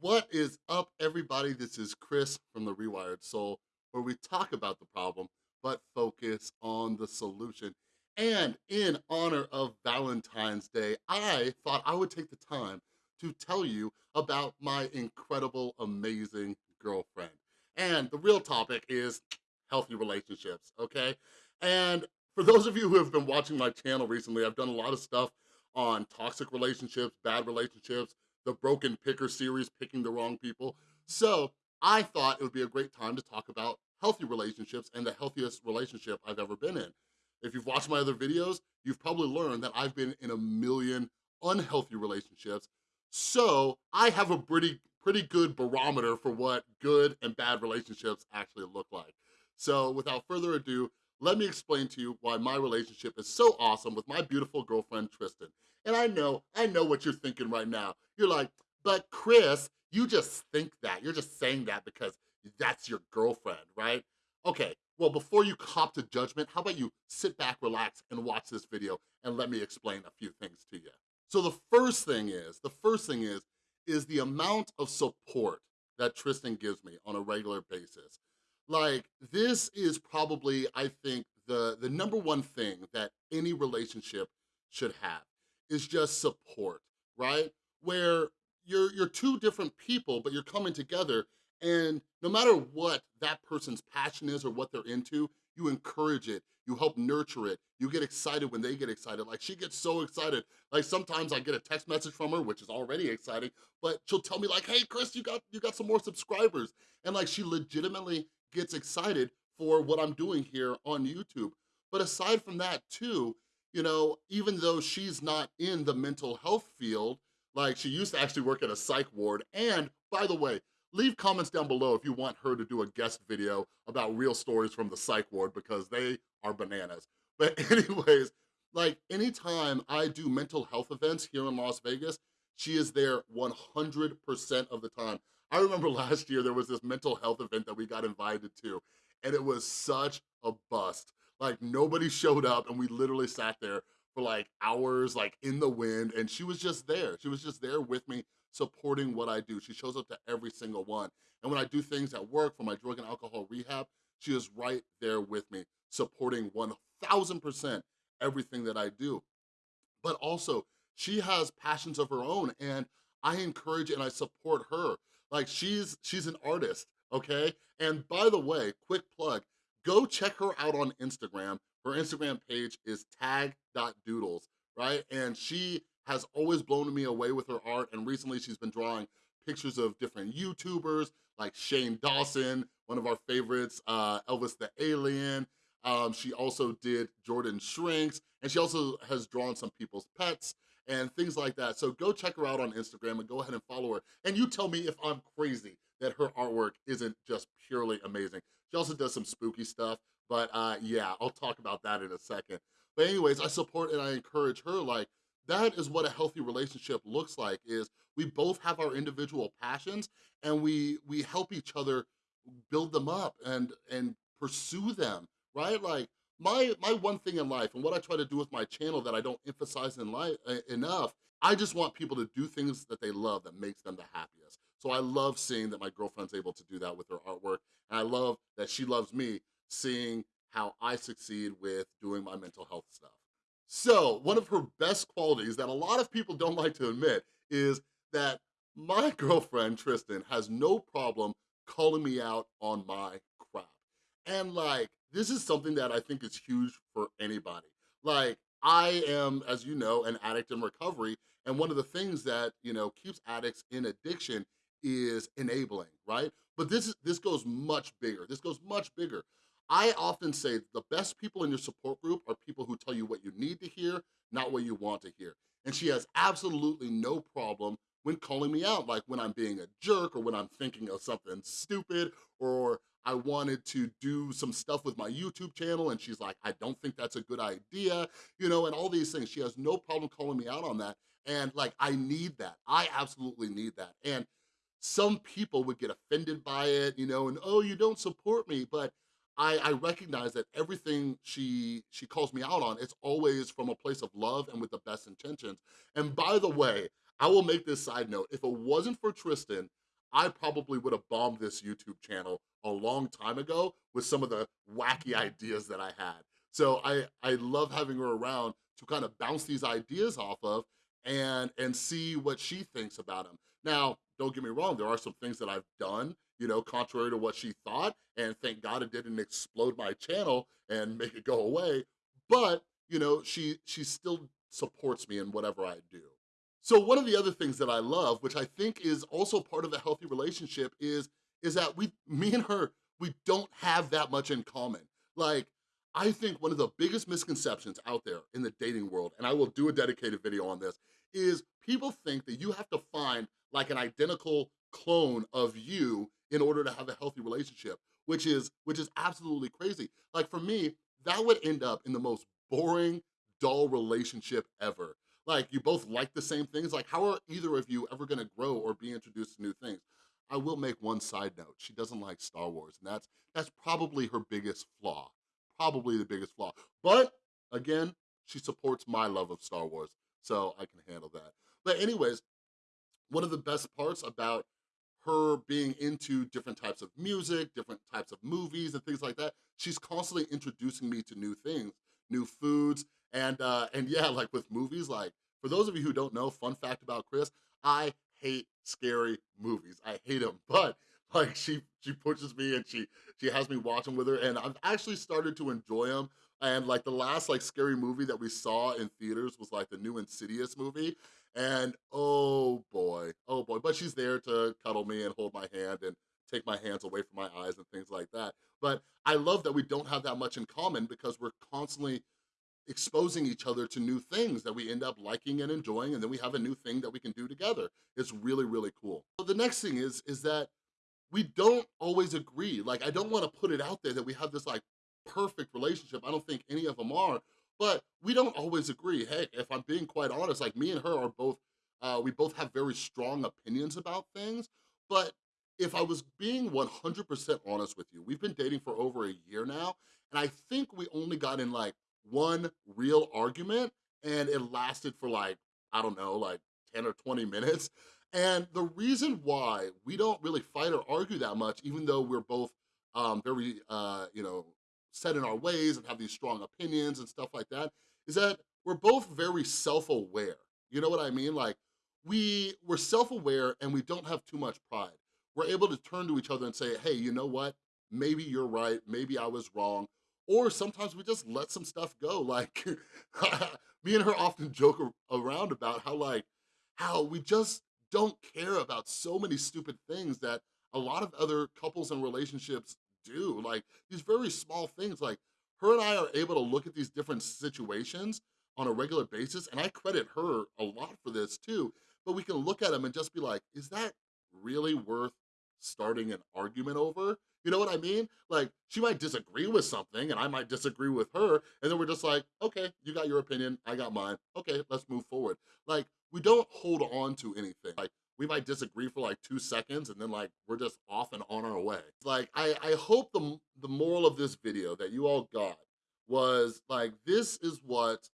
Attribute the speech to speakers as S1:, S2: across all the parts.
S1: What is up, everybody? This is Chris from The Rewired Soul, where we talk about the problem, but focus on the solution. And in honor of Valentine's Day, I thought I would take the time to tell you about my incredible, amazing girlfriend. And the real topic is healthy relationships, okay? And for those of you who have been watching my channel recently, I've done a lot of stuff on toxic relationships, bad relationships, the Broken Picker series, picking the wrong people. So I thought it would be a great time to talk about healthy relationships and the healthiest relationship I've ever been in. If you've watched my other videos, you've probably learned that I've been in a million unhealthy relationships. So I have a pretty, pretty good barometer for what good and bad relationships actually look like. So without further ado, let me explain to you why my relationship is so awesome with my beautiful girlfriend, Tristan. And I know, I know what you're thinking right now. You're like, but Chris, you just think that. You're just saying that because that's your girlfriend, right? Okay, well, before you cop to judgment, how about you sit back, relax, and watch this video and let me explain a few things to you. So the first thing is, the first thing is, is the amount of support that Tristan gives me on a regular basis. Like, this is probably, I think, the, the number one thing that any relationship should have is just support, right? Where you're, you're two different people, but you're coming together and no matter what that person's passion is or what they're into, you encourage it, you help nurture it, you get excited when they get excited. Like she gets so excited. Like sometimes I get a text message from her, which is already exciting, but she'll tell me like, hey Chris, you got, you got some more subscribers. And like she legitimately gets excited for what I'm doing here on YouTube. But aside from that too, you know, even though she's not in the mental health field, like she used to actually work at a psych ward. And by the way, leave comments down below if you want her to do a guest video about real stories from the psych ward because they are bananas. But anyways, like anytime I do mental health events here in Las Vegas, she is there 100% of the time. I remember last year there was this mental health event that we got invited to and it was such a bust. Like nobody showed up and we literally sat there for like hours, like in the wind, and she was just there. She was just there with me, supporting what I do. She shows up to every single one. And when I do things at work for my drug and alcohol rehab, she is right there with me, supporting 1000% everything that I do. But also, she has passions of her own, and I encourage and I support her. Like she's she's an artist, okay? And by the way, quick plug, go check her out on Instagram. Her Instagram page is tag.doodles, right? And she has always blown me away with her art. And recently she's been drawing pictures of different YouTubers like Shane Dawson, one of our favorites, uh, Elvis the Alien. Um, she also did Jordan Shrinks, and she also has drawn some people's pets and things like that. So go check her out on Instagram and go ahead and follow her. And you tell me if I'm crazy that her artwork isn't just purely amazing. She also does some spooky stuff, but uh, yeah, I'll talk about that in a second. But anyways, I support and I encourage her like, that is what a healthy relationship looks like is we both have our individual passions and we we help each other build them up and and pursue them right like my my one thing in life and what i try to do with my channel that i don't emphasize in life uh, enough i just want people to do things that they love that makes them the happiest so I love seeing that my girlfriend's able to do that with her artwork. And I love that she loves me seeing how I succeed with doing my mental health stuff. So one of her best qualities that a lot of people don't like to admit is that my girlfriend, Tristan, has no problem calling me out on my crap. And like, this is something that I think is huge for anybody. Like, I am, as you know, an addict in recovery. And one of the things that, you know, keeps addicts in addiction is enabling, right? But this, is, this goes much bigger. This goes much bigger. I often say the best people in your support group are people who tell you what you need to hear, not what you want to hear. And she has absolutely no problem when calling me out, like when I'm being a jerk or when I'm thinking of something stupid or I wanted to do some stuff with my YouTube channel and she's like, I don't think that's a good idea, you know, and all these things. She has no problem calling me out on that. And like, I need that. I absolutely need that. And some people would get offended by it, you know, and oh, you don't support me, but I, I recognize that everything she she calls me out on, it's always from a place of love and with the best intentions. And by the way, I will make this side note, if it wasn't for Tristan, I probably would have bombed this YouTube channel a long time ago with some of the wacky mm-hmm. ideas that I had. So I, I love having her around to kind of bounce these ideas off of and, and see what she thinks about them. Now, don't get me wrong, there are some things that I've done, you know, contrary to what she thought, and thank God it didn't explode my channel and make it go away, but, you know, she, she still supports me in whatever I do. So one of the other things that I love, which I think is also part of a healthy relationship is, is that we, me and her, we don't have that much in common. Like, I think one of the biggest misconceptions out there in the dating world, and I will do a dedicated video on this, is people think that you have to find like an identical clone of you in order to have a healthy relationship, which is, which is absolutely crazy. Like for me, that would end up in the most boring, dull relationship ever. Like you both like the same things. Like how are either of you ever gonna grow or be introduced to new things? I will make one side note. She doesn't like Star Wars and that's, that's probably her biggest flaw. Probably the biggest flaw. But again, she supports my love of Star Wars, so I can handle that. But anyways, one of the best parts about her being into different types of music, different types of movies and things like that, she's constantly introducing me to new things, new foods, and uh, and yeah, like with movies, like for those of you who don't know, fun fact about Chris, I hate scary movies. I hate them, but like she she pushes me and she she has me watching with her, and I've actually started to enjoy them. And like the last like scary movie that we saw in theaters was like the new Insidious movie, and oh boy, oh boy, but she's there to cuddle me and hold my hand and take my hands away from my eyes and things like that. But I love that we don't have that much in common because we're constantly exposing each other to new things that we end up liking and enjoying and then we have a new thing that we can do together. It's really, really cool. The next thing is, is that we don't always agree. Like, I don't wanna put it out there that we have this like perfect relationship. I don't think any of them are, but we don't always agree. Hey, if I'm being quite honest, like me and her are both, uh, we both have very strong opinions about things, but if I was being 100% honest with you, we've been dating for over a year now, and I think we only got in like one real argument and it lasted for like, I don't know, like 10 or 20 minutes. And the reason why we don't really fight or argue that much, even though we're both um, very, uh, you know, set in our ways and have these strong opinions and stuff like that, is that we're both very self-aware. You know what I mean? Like, we, we're self-aware and we don't have too much pride. We're able to turn to each other and say, hey, you know what? Maybe you're right, maybe I was wrong, or sometimes we just let some stuff go. Like, me and her often joke around about how like, how we just don't care about so many stupid things that a lot of other couples and relationships do. Like these very small things, like her and I are able to look at these different situations on a regular basis, and I credit her a lot for this too, but we can look at them and just be like, is that really worth starting an argument over? You know what I mean? Like, she might disagree with something and I might disagree with her, and then we're just like, okay, you got your opinion, I got mine. Okay, let's move forward. Like, we don't hold on to anything. Like, we might disagree for like two seconds and then like we're just off and on our way. Like, I, I hope the, the moral of this video that you all got was like, this is what,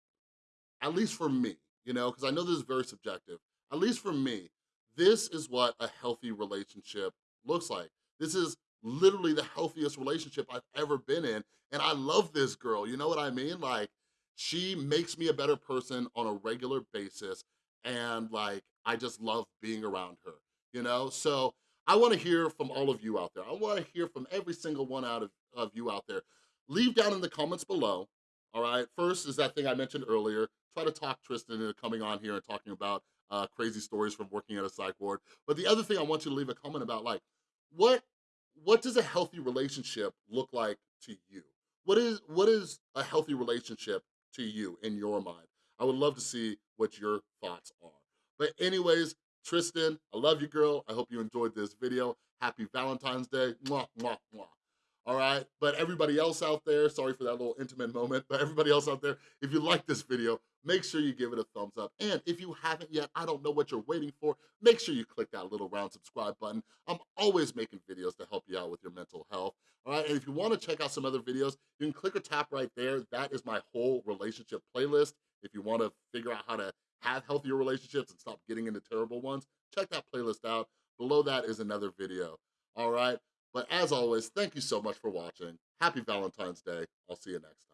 S1: at least for me, you know, because I know this is very subjective, at least for me, this is what a healthy relationship looks like. This is literally the healthiest relationship I've ever been in. And I love this girl, you know what I mean? Like, she makes me a better person on a regular basis. And like, I just love being around her, you know? So I wanna hear from all of you out there. I wanna hear from every single one out of, of you out there. Leave down in the comments below, all right? First is that thing I mentioned earlier. Try to talk Tristan into coming on here and talking about uh, crazy stories from working at a psych ward. But the other thing I want you to leave a comment about, like, what what does a healthy relationship look like to you? What is what is a healthy relationship to you in your mind? I would love to see what your thoughts are. But anyways, Tristan, I love you, girl. I hope you enjoyed this video. Happy Valentine's Day. Mwah, mwah, mwah all right? But everybody else out there, sorry for that little intimate moment, but everybody else out there, if you like this video, make sure you give it a thumbs up. And if you haven't yet, I don't know what you're waiting for, make sure you click that little round subscribe button. I'm always making videos to help you out with your mental health, all right? And if you wanna check out some other videos, you can click or tap right there. That is my whole relationship playlist. If you wanna figure out how to have healthier relationships and stop getting into terrible ones, check that playlist out. Below that is another video, all right? But as always, thank you so much for watching. Happy Valentine's Day. I'll see you next time.